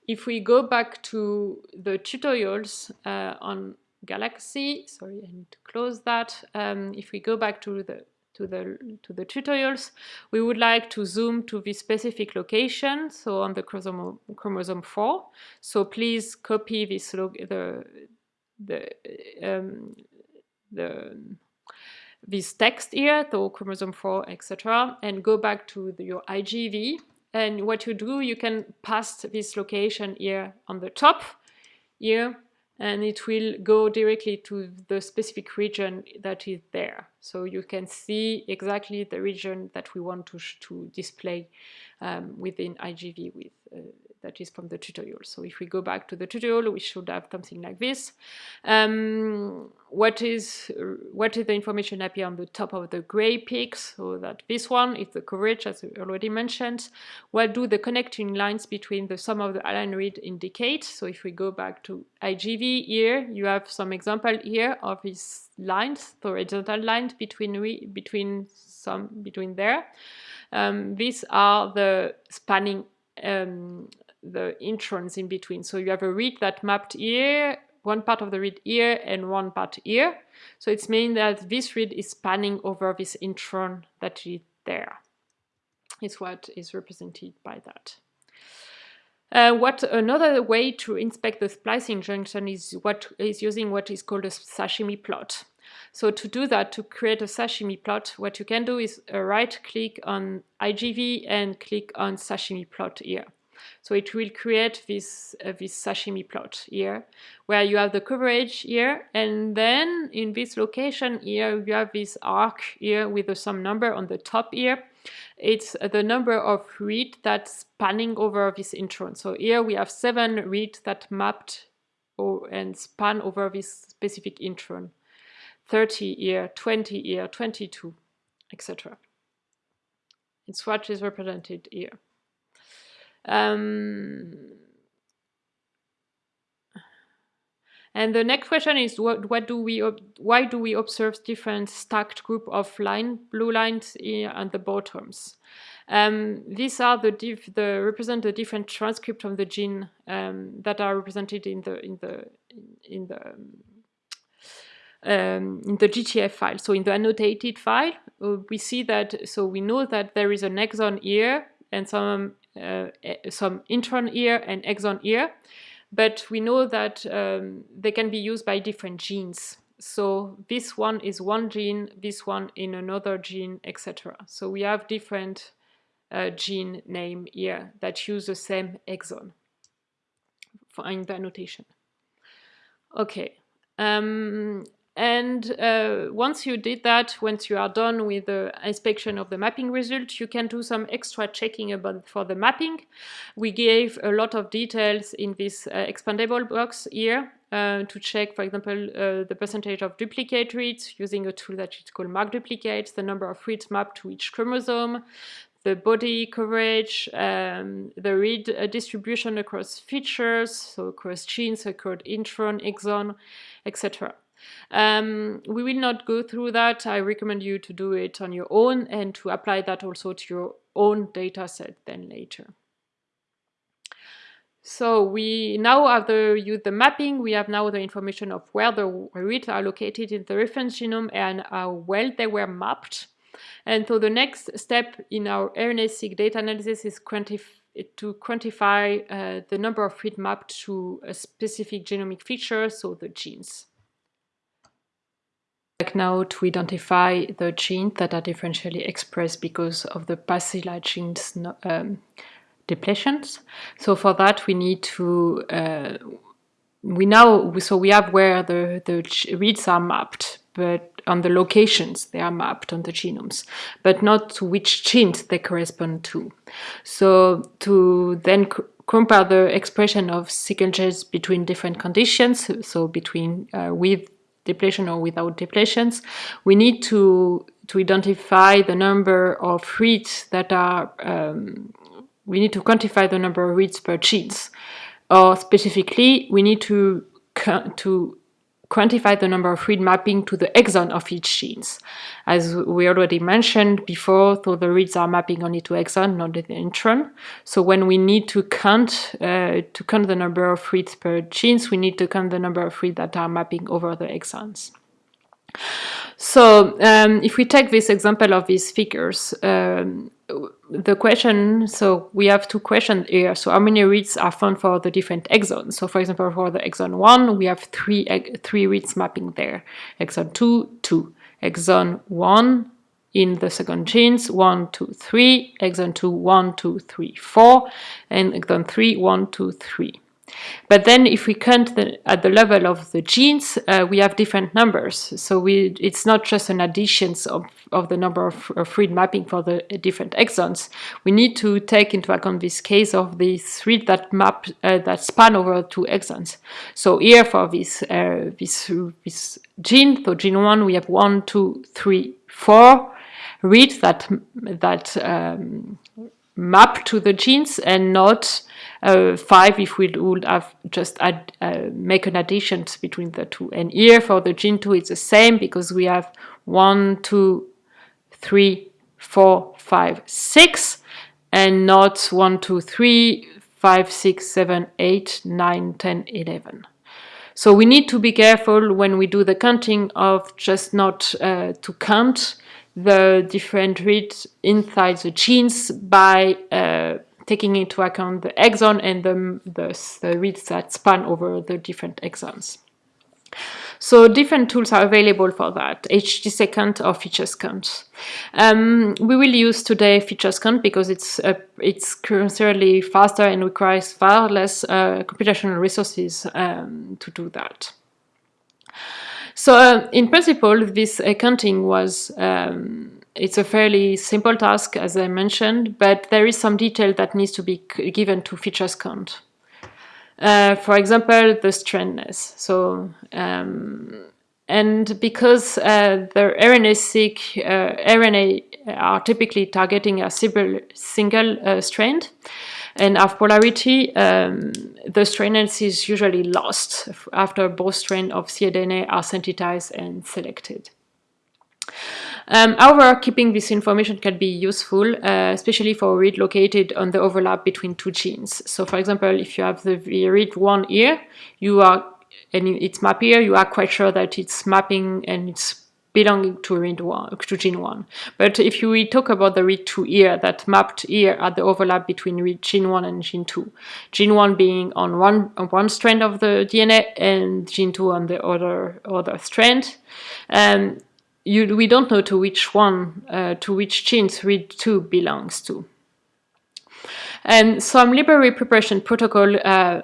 Speaker 1: If we go back to the tutorials uh, on Galaxy, sorry, I need to close that. Um, if we go back to the to the to the tutorials, we would like to zoom to this specific location, so on the chromosome, chromosome 4. So please copy this the the um, the this text here, so chromosome 4, etc., and go back to the, your IGV. And what you do, you can pass this location here on the top here, and it will go directly to the specific region that is there. So you can see exactly the region that we want to, to display um, within IGV with uh, that is from the tutorial. So if we go back to the tutorial, we should have something like this. Um, what is what is the information appear on the top of the gray peaks? So that this one is the coverage, as I already mentioned. What do the connecting lines between the sum of the align read indicate? So if we go back to IGV here, you have some example here of these lines, the horizontal lines between between some between there. Um, these are the spanning um, the introns in between. So you have a read that mapped here, one part of the read here and one part here. So it's meaning that this read is spanning over this intron that is there. Is what is represented by that. Uh, what another way to inspect the splicing junction is what is using what is called a sashimi plot. So to do that, to create a sashimi plot, what you can do is uh, right click on IGV and click on sashimi plot here. So it will create this, uh, this sashimi plot here, where you have the coverage here, and then in this location here, you have this arc here with the some number on the top here. It's the number of read that's spanning over this intron. So here we have seven reads that mapped or, and span over this specific intron. 30 here, 20 here, 22, etc. It's what is represented here. Um, and the next question is what, what do we why do we observe different stacked group of line blue lines at the bottoms? Um, these are the the represent the different transcript of the gene um, that are represented in the in the in the um, in the GTF file. So in the annotated file, uh, we see that so we know that there is an exon here and some some intron here and exon here, but we know that um, they can be used by different genes. So this one is one gene, this one in another gene, etc. So we have different uh, gene name here that use the same exon in the annotation. Okay. Um, and uh, once you did that, once you are done with the inspection of the mapping result, you can do some extra checking about for the mapping. We gave a lot of details in this uh, expandable box here uh, to check, for example, uh, the percentage of duplicate reads using a tool that is called MarkDuplicates, the number of reads mapped to each chromosome, the body coverage, um, the read uh, distribution across features, so across genes, across intron, exon, etc. Um, we will not go through that. I recommend you to do it on your own and to apply that also to your own data set then later. So we now have the, use the mapping, we have now the information of where the reads are located in the reference genome and how well they were mapped. And so the next step in our RNA-seq data analysis is to quantify uh, the number of reads mapped to a specific genomic feature, so the genes like now to identify the genes that are differentially expressed because of the Pasilla genes um, depletions. So for that we need to, uh, we now, so we have where the, the reads are mapped, but on the locations they are mapped on the genomes, but not to which genes they correspond to. So to then compare the expression of sequences between different conditions, so between uh, with depletion or without depletions, we need to, to identify the number of reads that are, um, we need to quantify the number of reads per genes. Or specifically, we need to, to quantify the number of read mapping to the exon of each genes. As we already mentioned before, so the reads are mapping only to exon, not the intron. So when we need to count uh, to count the number of reads per genes, we need to count the number of reads that are mapping over the exons. So um, if we take this example of these figures, um, the question, so we have two questions here. So how many reads are found for the different exons? So for example, for the exon 1, we have three, three reads mapping there. Exon 2, 2. Exon 1 in the second genes, 1, 2, 3. Exon 2, 1, 2, 3, 4. And exon 3, 1, 2, 3. But then if we count the, at the level of the genes, uh, we have different numbers. So we, it's not just an addition of, of the number of, of read mapping for the different exons. We need to take into account this case of these read that map uh, that span over two exons. So here for this, uh, this, this gene, so gene one, we have one, two, three, four reads that, that um, map to the genes and not uh, 5 if we would have just add, uh, make an addition between the two. And here for the gene 2 it's the same because we have 1, 2, 3, 4, 5, 6 and not 1, 2, 3, 5, 6, 7, 8, 9, 10, 11. So we need to be careful when we do the counting of just not uh, to count the different reads inside the genes by uh, taking into account the exon and the, the, the reads that span over the different exons. So different tools are available for that, HTSeq-count or featureCounts. Um, we will use today featureCounts because it's uh, it's currently faster and requires far less uh, computational resources um, to do that. So uh, in principle, this accounting was um, it's a fairly simple task, as I mentioned, but there is some detail that needs to be given to featureCounts. Uh, for example, the strandness. So, um, and because uh, the RNA-seq uh, RNA are typically targeting a single, single uh, strand and have polarity, um, the strandness is usually lost after both strands of cDNA are synthesized and selected. Um, however, keeping this information can be useful, uh, especially for read located on the overlap between two genes. So for example, if you have the read one here, you are, and it's map here, you are quite sure that it's mapping and it's belonging to read one, to gene one. But if you talk about the read two here, that mapped here at the overlap between read gene one and gene two, gene one being on one on one strand of the DNA and gene two on the other other strand, um, you, we don't know to which one, uh, to which genes read2 belongs to. And some library preparation protocol uh,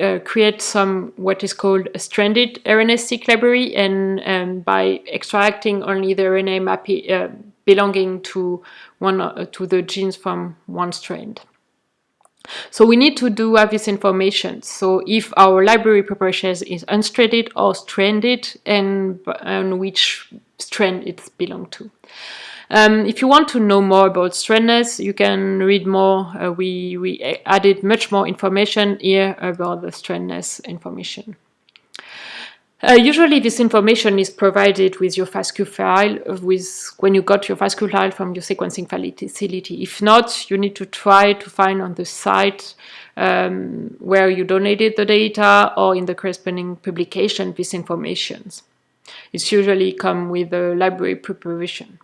Speaker 1: uh, create some what is called a stranded RNA-seq library, and um, by extracting only the RNA map uh, belonging to one uh, to the genes from one strand. So we need to do have this information. So if our library preparation is unstranded or stranded and, and which strand it belongs to. Um, if you want to know more about strandness, you can read more. Uh, we, we added much more information here about the strandness information. Uh, usually this information is provided with your FASTQ file with when you got your FASTQ file from your sequencing facility. If not, you need to try to find on the site um, where you donated the data or in the corresponding publication this information. It's usually come with a library preparation.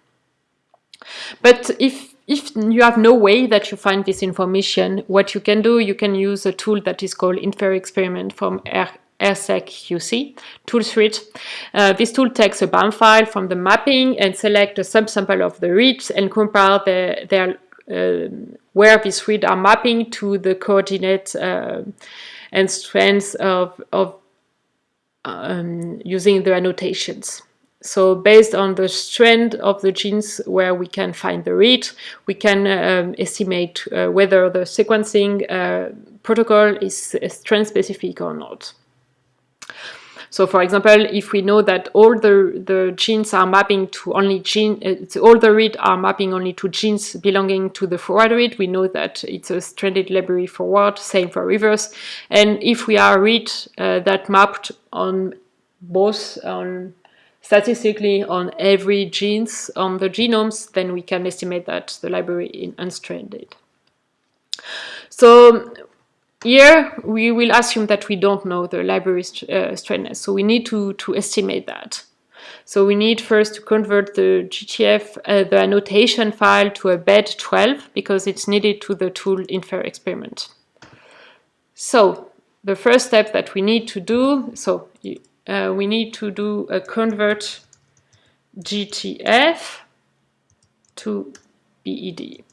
Speaker 1: But if if you have no way that you find this information, what you can do, you can use a tool that is called Infer Experiment from R RSeQC tool suite. Uh, this tool takes a BAM file from the mapping and select a subsample of the reads and compare the, their uh, where these reads are mapping to the coordinate uh, and strands of, of um, using the annotations. So based on the strand of the genes where we can find the read, we can um, estimate uh, whether the sequencing uh, protocol is strand specific or not. So for example, if we know that all the, the genes are mapping to only gene, uh, all the read are mapping only to genes belonging to the forward read, we know that it's a stranded library forward, same for reverse. And if we are read uh, that mapped on both on statistically on every genes on the genomes, then we can estimate that the library is unstranded. So here, we will assume that we don't know the library uh, so we need to, to estimate that. So we need first to convert the GTF, uh, the annotation file to a bed12 because it's needed to the tool infer experiment. So the first step that we need to do, so uh, we need to do a convert GTF to BED.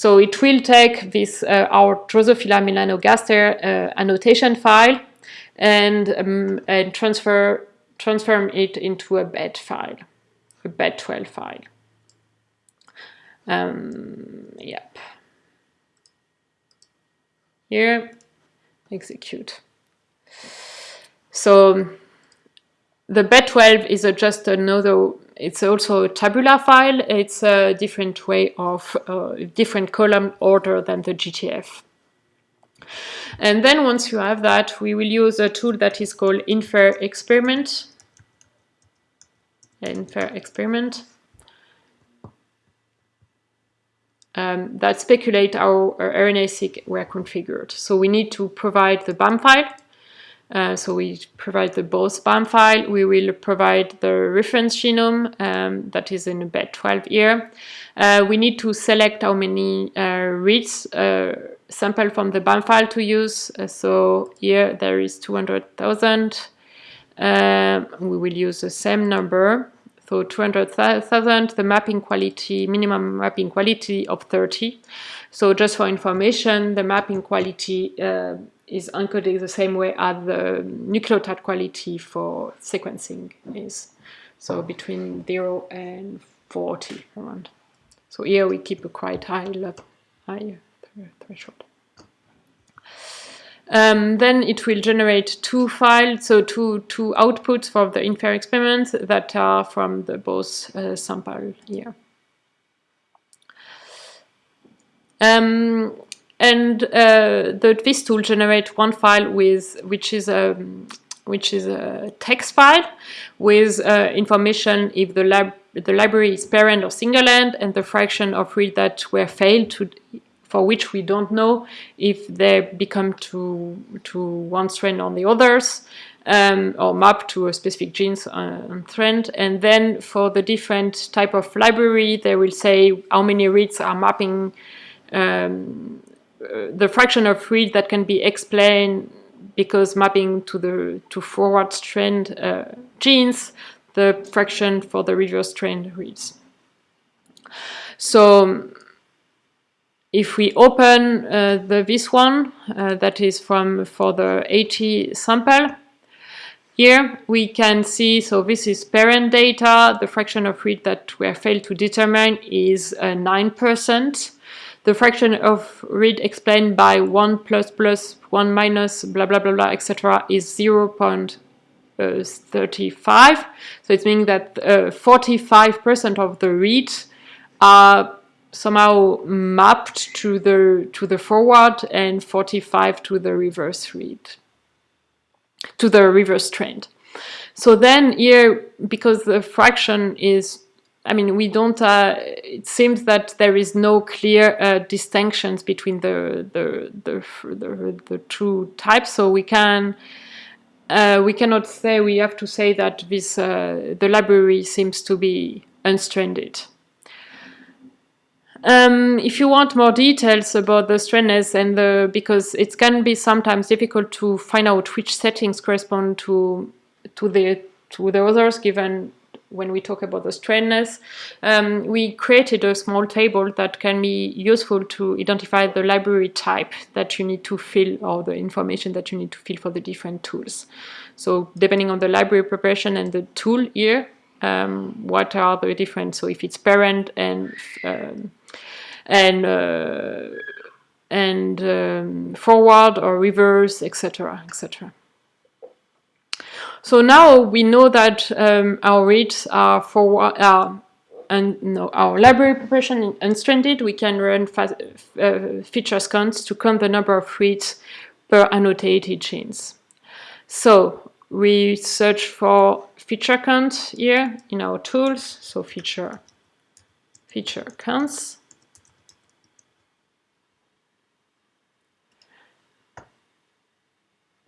Speaker 1: So it will take this uh, our Drosophila melanogaster uh, annotation file and, um, and transfer transform it into a bed file, a bed12 file. Um, yep. Here, execute. So the bed12 is a, just another, it's also a tabular file. It's a different way of, uh, different column order than the GTF. And then once you have that, we will use a tool that is called infer experiment. Infer experiment. Um, that speculate how RNA-seq were configured. So we need to provide the BAM file. Uh, so we provide the both BAM file. We will provide the reference genome um, that is in bed 12 here. Uh, we need to select how many uh, reads uh, sample from the BAM file to use. Uh, so here there is 200,000. Um, we will use the same number. So 200,000, the mapping quality, minimum mapping quality of 30. So just for information, the mapping quality uh, is encoded the same way as the nucleotide quality for sequencing is. So between 0 and 40 around. So here we keep a quite high level, high threshold. Um, then it will generate two files, so two, two outputs for the infer experiments that are from the both uh, sample here. Um, and uh, the, this tool generates one file with which is a which is a text file with uh, information if the lab the library is paired-end or single end and the fraction of reads that were failed to for which we don't know if they become to, to one strand or the others, um, or map to a specific genes uh, strand. And then for the different type of library, they will say how many reads are mapping um, the fraction of read that can be explained because mapping to the to forward strand uh, genes, the fraction for the reverse strand reads. So if we open uh, the this one uh, that is from for the 80 sample here we can see so this is paired-end data the fraction of read that we have failed to determine is 9% uh, the fraction of read explained by 1 plus plus 1 minus blah blah blah blah etc is 0 0.35 so it means that 45% uh, of the read are somehow mapped to the to the forward and 45 to the reverse read to the reverse trend. So then here because the fraction is I mean we don't uh, it seems that there is no clear uh, distinctions between the the, the the the two types so we can uh, we cannot say we have to say that this uh, the library seems to be unstranded. Um, if you want more details about the strandness and the because it can be sometimes difficult to find out which settings correspond to to the to the others given when we talk about the strandness, um, we created a small table that can be useful to identify the library type that you need to fill or the information that you need to fill for the different tools. So depending on the library preparation and the tool here, um, what are the different, so if it's paired-end and um, and uh, and um, forward or reverse, etc., etc. So now we know that um, our reads are for are, and our library preparation unstranded. We can run uh, feature scans to count the number of reads per annotated genes. So we search for feature count here in our tools. So feature feature counts.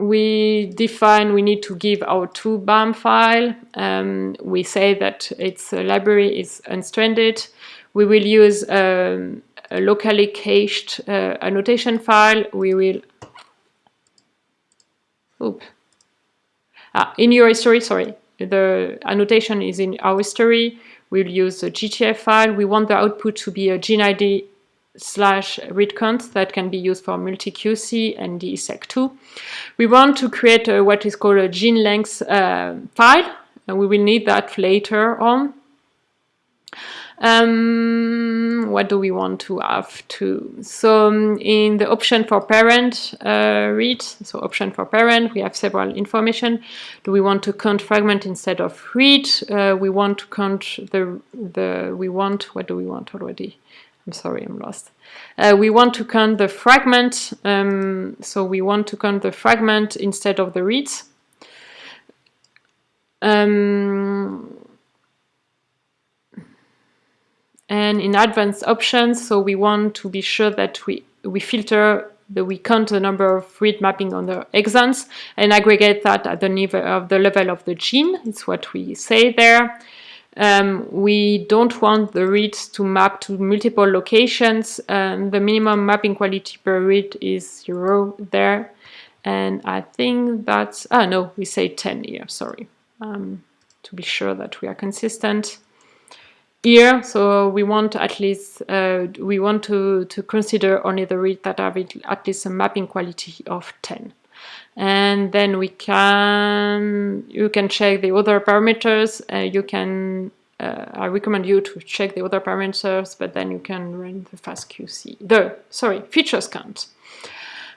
Speaker 1: We define we need to give our two BAM file. Um, we say that its library is unstranded. We will use um, a locally cached uh, annotation file. We will Oop. Ah, in your history, sorry, the annotation is in our history. We'll use a GTF file. We want the output to be a gene ID slash read count that can be used for multi-QC and DESeq2. We want to create a, what is called a gene length uh, file, and we will need that later on. Um, what do we want to have to? So um, in the option for paired-end uh, read, so option for paired-end, we have several information. Do we want to count fragment instead of read? Uh, we want to count the, the, we want, what do we want already? I'm sorry, I'm lost. Uh, we want to count the fragment, um, so we want to count the fragment instead of the reads. Um, and in advanced options, so we want to be sure that we, we filter, that we count the number of read mapping on the exons and aggregate that at the level of the level of the gene. It's what we say there. Um, we don't want the reads to map to multiple locations. Um, the minimum mapping quality per read is zero there. And I think that's, ah no, we say 10 here, sorry. Um, to be sure that we are consistent here. So we want at least, uh, we want to, to consider only the reads that have at least a mapping quality of 10 and then we can you can check the other parameters. Uh, you can uh, I recommend you to check the other parameters but then you can run the fastqc the sorry featureCounts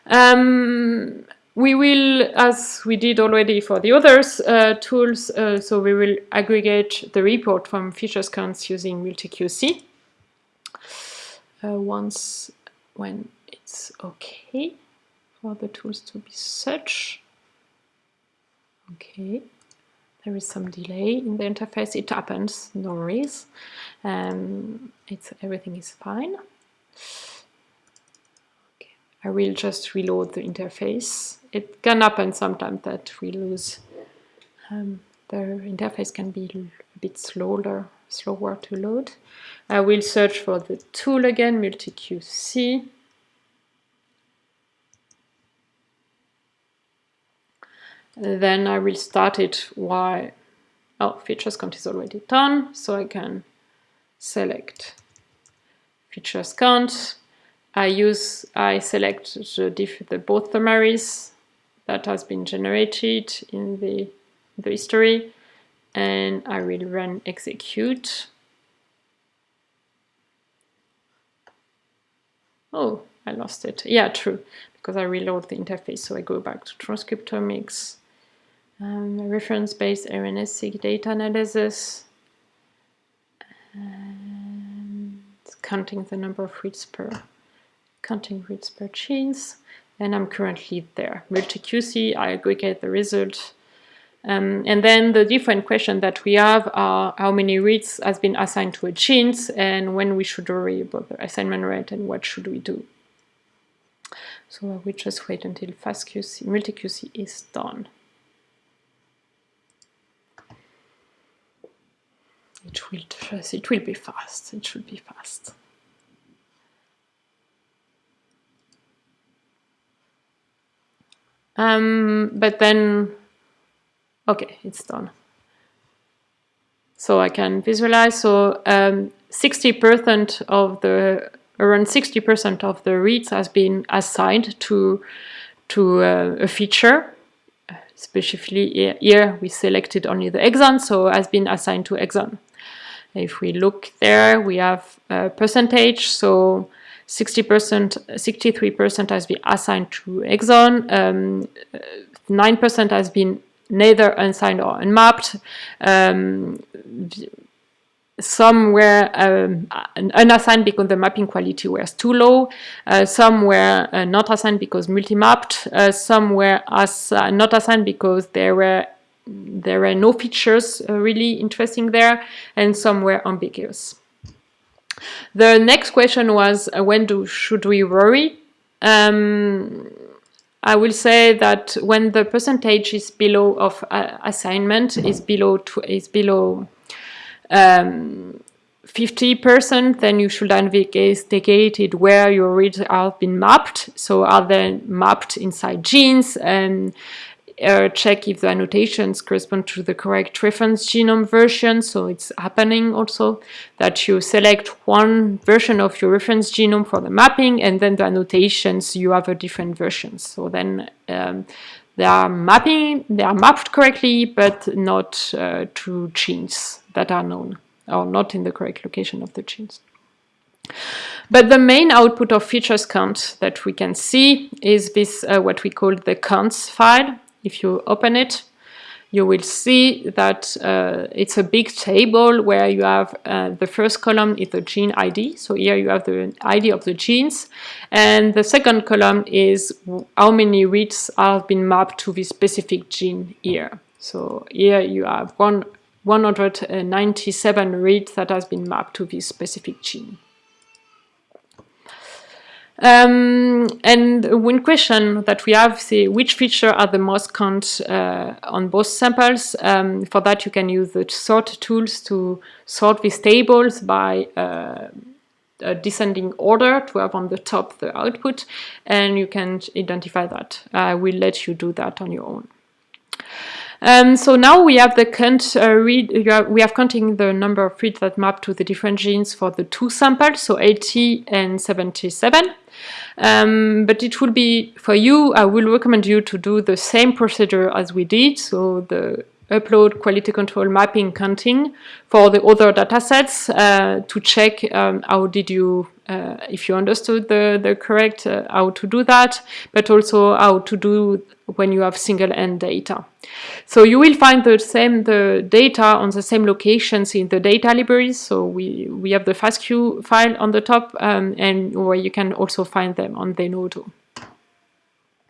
Speaker 1: um, we will as we did already for the others uh, tools uh, so we will aggregate the report from featureCounts using MultiQC uh, once when it's okay for the tools to be such. Okay, there is some delay in the interface. It happens, no worries. Um, it's everything is fine. Okay. I will just reload the interface. It can happen sometimes that we lose um, the interface can be a bit slower, slower to load. I will search for the tool again, MultiQC. Then I will start it while, oh, featureCounts is already done, so I can select featureCounts. I use, I select the, both the both summaries that has been generated in the, the history and I will run execute. Oh, I lost it. Yeah, true, because I reload the interface. So I go back to transcriptomics um, reference-based RNA-seq data analysis, and counting the number of reads per counting reads per genes, and I'm currently there. MultiQC, I aggregate the result. Um, and then the different questions that we have are how many reads has been assigned to a genes and when we should worry about the assignment rate and what should we do. So will just wait until FastQC, MultiQC is done. It will just, it will be fast it should be fast. Um, but then okay it's done. So I can visualize so 60% um, of the around 60% of the reads has been assigned to to uh, a feature. Specifically here we selected only the exon so has been assigned to exon if we look there, we have a percentage. So 60%, 63% has been assigned to exon, 9% um, has been neither unsigned or unmapped. Um, some were um, unassigned because the mapping quality was too low. Uh, some were uh, not assigned because multi-mapped. Uh, some were as, not assigned because they were there were no features uh, really interesting there and some were ambiguous. The next question was uh, when do should we worry? Um, I will say that when the percentage is below of uh, assignment is below is below 50%, um, then you should investigate it where your reads have been mapped. So are they mapped inside genes and uh, check if the annotations correspond to the correct reference genome version. So it's happening also that you select one version of your reference genome for the mapping and then the annotations you have a different version. So then um, they are mapping, they are mapped correctly, but not uh, to genes that are known or not in the correct location of the genes. But the main output of featureCounts that we can see is this, uh, what we call the counts file. If you open it, you will see that uh, it's a big table where you have uh, the first column is the gene ID. So here you have the ID of the genes. And the second column is how many reads have been mapped to this specific gene here. So here you have one, 197 reads that has been mapped to this specific gene. Um, and one question that we have is which feature are the most count uh, on both samples. Um, for that, you can use the sort tools to sort these tables by uh, a descending order to have on the top the output, and you can identify that. I will let you do that on your own. Um, so now we have the count uh, read, have, we have counting the number of reads that map to the different genes for the two samples, so 80 and 77. Um, but it will be, for you, I will recommend you to do the same procedure as we did, so the upload quality control mapping counting for the other datasets uh, to check um, how did you, uh, if you understood the, the correct, uh, how to do that, but also how to do when you have single end data. So you will find the same the data on the same locations in the data libraries. So we, we have the FASTQ file on the top um, and where you can also find them on Zenodo.